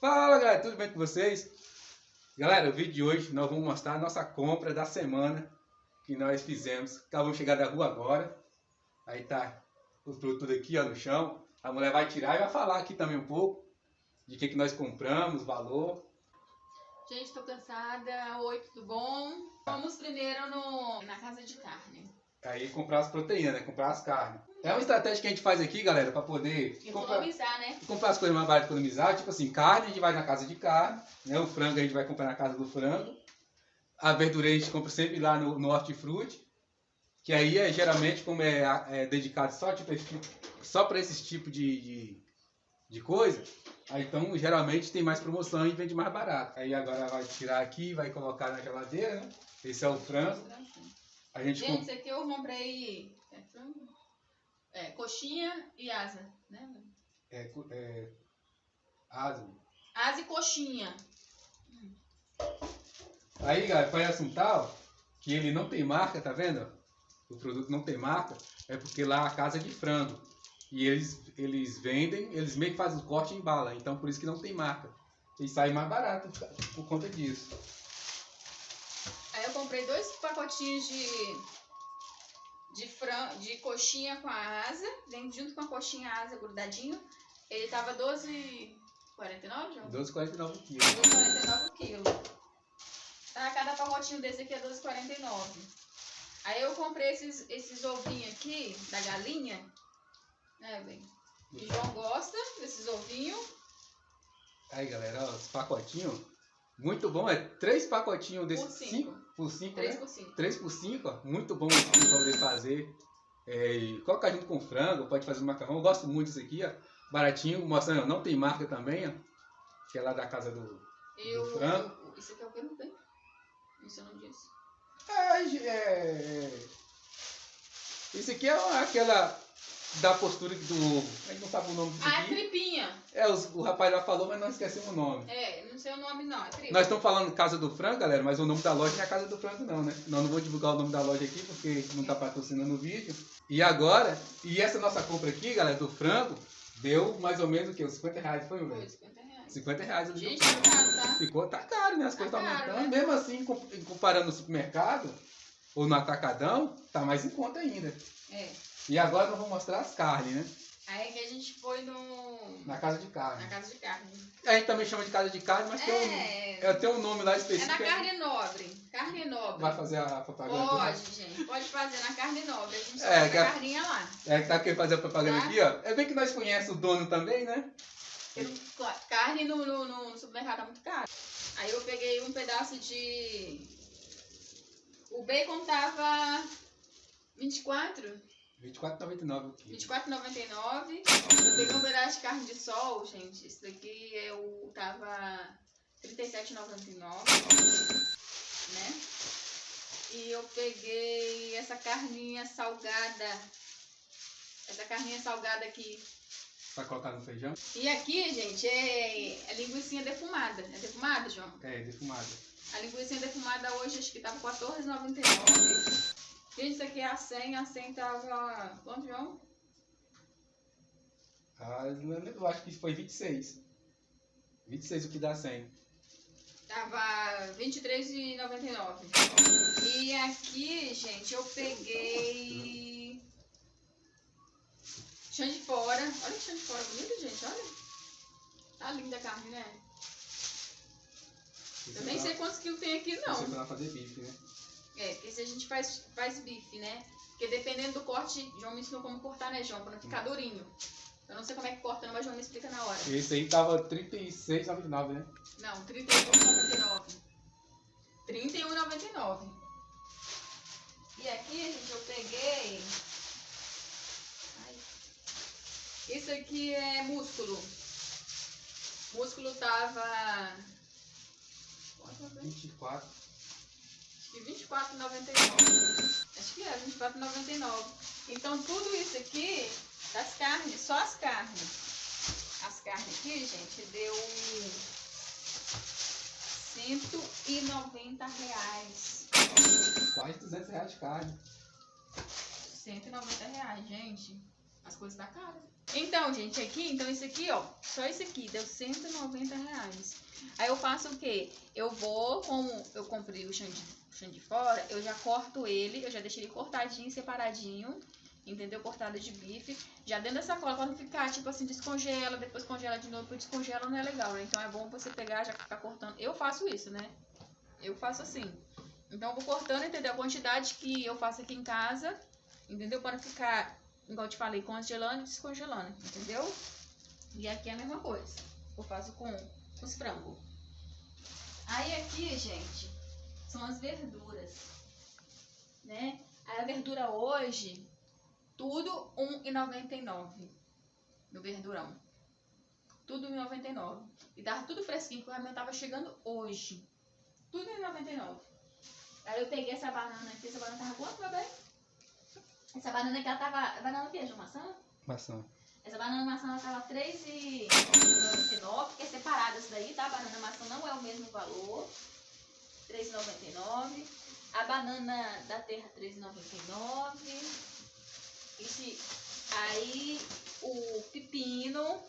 Fala galera, tudo bem com vocês? Galera, o vídeo de hoje nós vamos mostrar a nossa compra da semana que nós fizemos. Acabamos de chegar da rua agora. Aí tá os produtos aqui ó, no chão. A mulher vai tirar e vai falar aqui também um pouco de que, que nós compramos, valor. Gente, tô cansada. Oi, tudo bom? Vamos primeiro no, na casa de carne. Aí comprar as proteínas, né? Comprar as carnes. É uma estratégia que a gente faz aqui, galera, para poder comprar, Economizar, né? comprar as coisas mais baratas economizar. Tipo assim, carne a gente vai na casa de carne, né? O frango a gente vai comprar na casa do frango. A verdura a gente compra sempre lá no, no hortifruti. Que aí é geralmente, como é, é dedicado só, tipo, tipo- só para esse tipo de, de, de coisa, aí então geralmente tem mais promoção e vende mais barato. Aí agora vai tirar aqui, vai colocar na geladeira, né? Esse é o frango. A gente Gente, compra. esse aqui eu comprei é? É, coxinha e asa, né? É, é, asa. Asa e coxinha. Aí, galera, parece um tal que ele não tem marca, tá vendo? O produto não tem marca, é porque lá a casa é de frango. E eles, eles vendem, eles meio que fazem o corte em bala, então por isso que não tem marca. E sai mais barato por conta disso. Comprei dois pacotinhos de de fran... de coxinha com a asa, vem junto com a coxinha asa grudadinho. Ele tava 12,49, João? 12,49 quilos. 12,49 quilos. Tá, cada pacotinho desse aqui é 12,49. Aí eu comprei esses, esses ovinhos aqui, da galinha. Né, bem? O João gosta desses ovinhos. Aí, galera, ó, esse pacotinho, muito bom. É três pacotinhos Por desses cinco. cinco por 5, 3 né? por 5. 3 por 5, ó, muito bom esse aqui pra poder fazer. É, e colocar junto com frango, pode fazer macarrão. Eu gosto muito disso aqui, ó. Baratinho, mostrando, não tem marca também, ó. Que é lá da casa do. Do o, frango. o- Isso aqui é o que não tem? Isso eu não disse. É, é, Isso aqui é aquela da postura do ovo. A gente não sabe o nome disso Ah, é tripinha. É, os- o rapaz lá falou, mas nós esquecemos o nome. É, não sei o nome não, é tripa. Nós estamos falando Casa do Frango, galera, mas o nome da loja não é Casa do Frango, não, né? Nós não vou divulgar o nome da loja aqui, porque não está patrocinando o vídeo. E agora, e essa nossa compra aqui, galera, do frango, deu mais ou menos o quê? Uns 50 reais, foi, Foi, velho? 50 reais. 50 reais Gente, tá caro, tá? Ficou, tá caro, né? As Tá coisas estão aumentando. né? Mesmo assim, com- comparando no supermercado ou no atacadão, tá mais em conta ainda. É. E agora nós vamos mostrar as carnes, né? Aí que a gente foi no... Na casa de carne. Na casa de carne. A gente também chama de casa de carne, mas tem um, É, é, tem um nome lá é específico. na aí carne nobre. Carne nobre. Vai fazer a propaganda. né? Pode, gente. Pode fazer na carne nobre. A gente É, é, que a a- carninha lá. É, que tá querendo fazer a propaganda Tá. aqui, ó. É bem que nós conhecemos o dono também, né? Carne no, no, no supermercado tá muito caro. Aí eu peguei um pedaço de... O bacon tava 24, R$24,99 o quilo. 24,99. Eu peguei um pedaço de carne de sol, gente. Esse daqui eu tava 37,99, né? E eu peguei essa carninha salgada. Essa carninha salgada aqui. Pra colocar no feijão. E aqui, gente, é, é linguiça defumada. É defumada, João? É, defumada. A linguiça defumada hoje acho que tava 14,99. Gente, isso aqui é a 100. A 100 tava... Quanto, João? Ah, eu acho que foi 26. 26 o que dá 100. Tava R$23,99. E aqui, gente, eu peguei. Chão de fora. Olha que chão de fora bonito, gente. Olha. Tá linda a carne, né? Eu nem sei quantos quilos tem aqui, Não. não. Você vai fazer bife, né? É, porque se a gente faz, faz bife, né? Porque dependendo do corte, João me ensinou como cortar, né, João? Pra não ficar durinho. Eu não sei como é que corta, não, mas João me explica na hora. Esse aí tava 36,99, né? Não, R$ 31,99. R$ 31,99. E aqui, gente, eu peguei. Ai. Isso aqui é músculo. Músculo tava. Quanto eu peguei? 24. Que R$24,99. Acho que é, R$24,99. Então tudo isso aqui, das carnes, só as carnes. As carnes aqui, gente, deu 190 reais. Quase 200 reais de carne. 190 reais, gente. as coisas da casa. Então, gente, aqui, então isso aqui, ó, só isso aqui deu 190 reais. Aí eu faço o quê? Eu vou, como eu comprei o chão de, de fora, eu já corto ele, eu já deixei ele cortadinho, separadinho, entendeu? Cortado de bife. Já dentro da sacola, pra não ficar, tipo assim, descongela, depois congela de novo, descongela, não é legal, né? Então é bom você pegar, já ficar cortando. Eu faço isso, né? Eu faço assim. Então eu vou cortando, entendeu? A quantidade que eu faço aqui em casa, entendeu? Para ficar igual eu te falei, congelando e descongelando, entendeu? E aqui é a mesma coisa. Eu faço com os frangos. Aí aqui, gente, são as verduras, né? Aí a verdura hoje, tudo R$1,99 no verdurão. Tudo R$1,99. E tava tudo fresquinho, porque o caminhão tava chegando hoje. Tudo R$1,99. Aí eu peguei essa banana aqui, essa banana tava quanto, meu bem? Essa banana aqui, ela tava. Banana o quê, João? Maçã? Maçã. Essa banana maçã ela tava R$3,99, que é separada isso daí, tá? A banana maçã não é o mesmo valor. R$3,99. A banana da terra R$3,99. Esse, aí o pepino.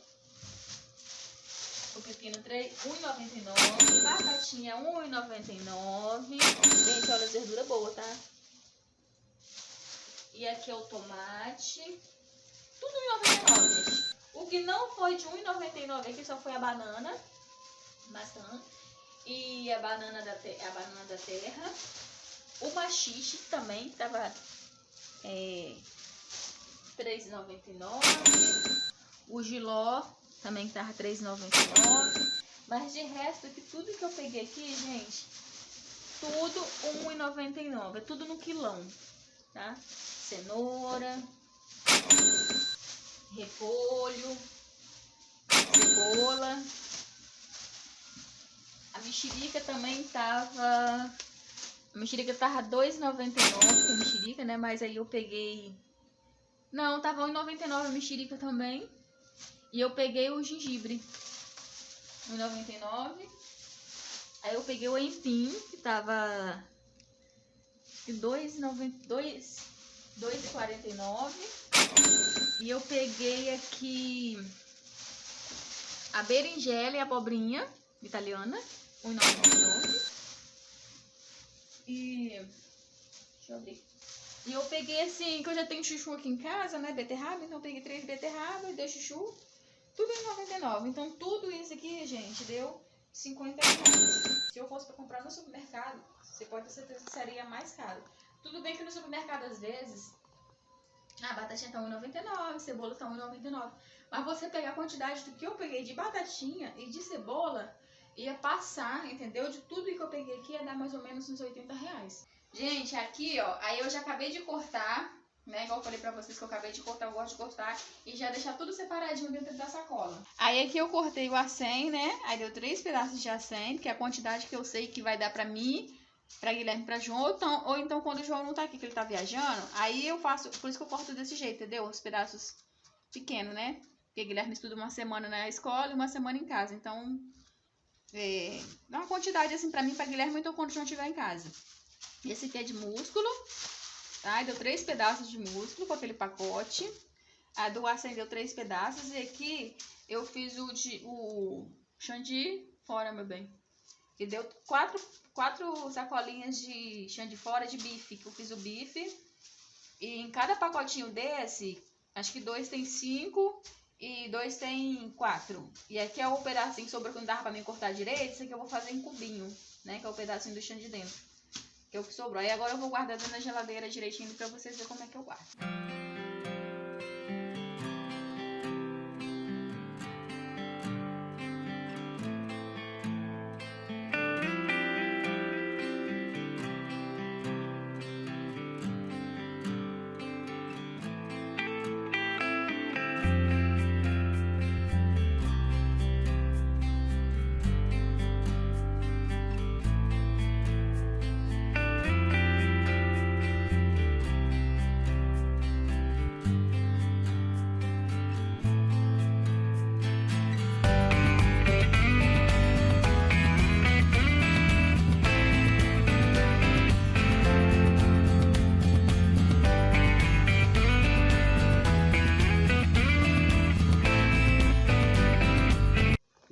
O pepino R$1,99. Batatinha R$1,99. Gente, olha, verdura boa, tá? E aqui é o tomate. Tudo R$1,99, gente. O que não foi de R$1,99 aqui só foi a banana. Maçã. E a banana da, a banana da terra. O machixe também, tava é, R$3,99. O giló também tava R$3,99. Mas de resto, que tudo que eu peguei aqui, gente, tudo R$1,99. É tudo no quilão, tá? cenoura, repolho, cebola. A mexerica também tava... A mexerica tava R$2,99, que é mexerica, né? Mas aí eu peguei... Não, tava R$1,99 a mexerica também. E eu peguei o gengibre. R$1,99. Aí eu peguei o empim, que tava... R$2,92. 2,49. E eu peguei aqui a berinjela e a abobrinha italiana, 1,99. E deixa eu abrir. E eu peguei assim, que eu já tenho chuchu aqui em casa, né, beterraba, então eu peguei três e dois chuchu, tudo em 99. Então tudo isso aqui, gente, deu 50 reais. Se eu fosse para comprar no supermercado, você pode ter certeza que seria mais caro. Tudo bem que no supermercado, às vezes, a batatinha tá 1,99, cebola tá 1,99. Mas você pegar a quantidade do que eu peguei de batatinha e de cebola, ia passar, entendeu? De tudo que eu peguei aqui, ia dar mais ou menos uns 80 reais. Gente, aqui, ó, aí eu já acabei de cortar, né? Igual eu falei pra vocês que eu acabei de cortar, eu gosto de cortar. E já deixar tudo separadinho dentro da sacola. Aí aqui eu cortei o acém, né? Aí deu três pedaços de acém, que é a quantidade que eu sei que vai dar pra mim para Guilherme para João, ou então, ou então quando o João não tá aqui, que ele tá viajando, aí eu faço, por isso que eu corto desse jeito, entendeu? Os pedaços pequenos, né? Porque Guilherme estuda uma semana na escola e uma semana em casa, então é, uma quantidade assim para mim, para Guilherme, então quando o João estiver em casa. Esse aqui é de músculo, tá? Deu três pedaços de músculo com aquele pacote. A do açaí deu três pedaços e aqui eu fiz o de o chandy fora, meu bem. E deu quatro, quatro sacolinhas de de fora de bife, que eu fiz o bife. E em cada pacotinho desse, acho que dois tem cinco e dois tem quatro. E aqui é o pedacinho que sobrou que não dava pra mim cortar direito, esse aqui eu vou fazer em cubinho, né? Que é o pedacinho do chão de dentro. Que é o que sobrou. Aí agora eu vou guardar na geladeira direitinho pra vocês verem como é que eu guardo.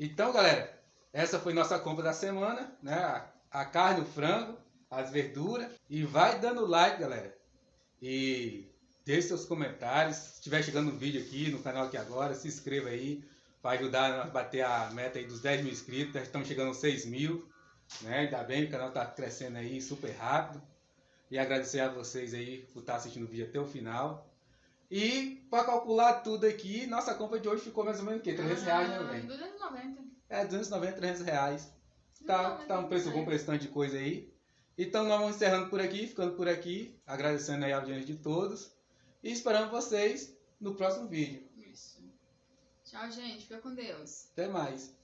Então, galera, essa foi nossa compra da semana, né? A, carne, o frango, as verduras. E vai dando like, galera. E deixe seus comentários. Se estiver chegando no vídeo aqui, no canal aqui agora, se inscreva aí para ajudar a bater a meta aí dos 10 mil inscritos. Já estamos chegando aos 6 mil. Né? Ainda bem, o canal está crescendo aí super rápido. E agradecer a vocês aí por estar assistindo o vídeo até o final. E para calcular tudo aqui, nossa compra de hoje ficou mais ou menos o quê? 300 reais, né, velho? 290. É, 290, 300 reais. Tá, tá um preço bom para esse tanto de coisa aí. Então nós vamos encerrando por aqui, ficando por aqui, agradecendo aí a audiência de todos. E esperando vocês no próximo vídeo. Isso. Tchau, gente. Fica com Deus. Até mais.